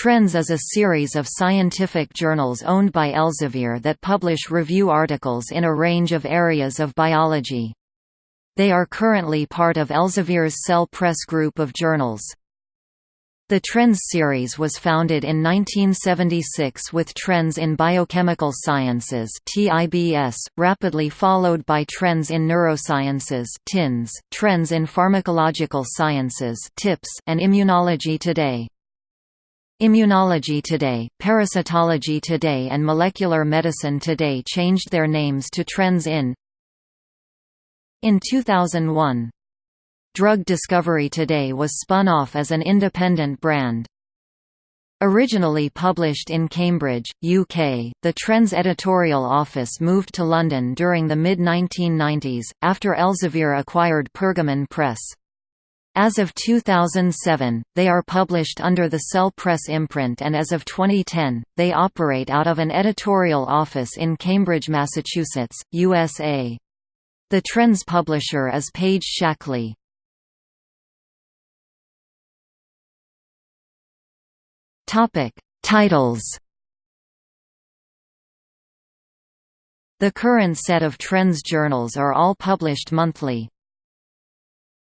Trends is a series of scientific journals owned by Elsevier that publish review articles in a range of areas of biology. They are currently part of Elsevier's Cell Press group of journals. The Trends series was founded in 1976 with Trends in Biochemical Sciences (TIBS), rapidly followed by Trends in Neurosciences (TINS), Trends in Pharmacological Sciences (TIPS), and Immunology Today. Immunology Today, Parasitology Today and Molecular Medicine Today changed their names to Trends in in 2001. Drug Discovery Today was spun off as an independent brand. Originally published in Cambridge, UK, the Trends editorial office moved to London during the mid-1990s, after Elsevier acquired Pergamon Press. As of 2007, they are published under the Cell Press imprint and as of 2010, they operate out of an editorial office in Cambridge, Massachusetts, USA. The Trends publisher is Page Shackley. Titles. The current set of Trends journals are all published monthly.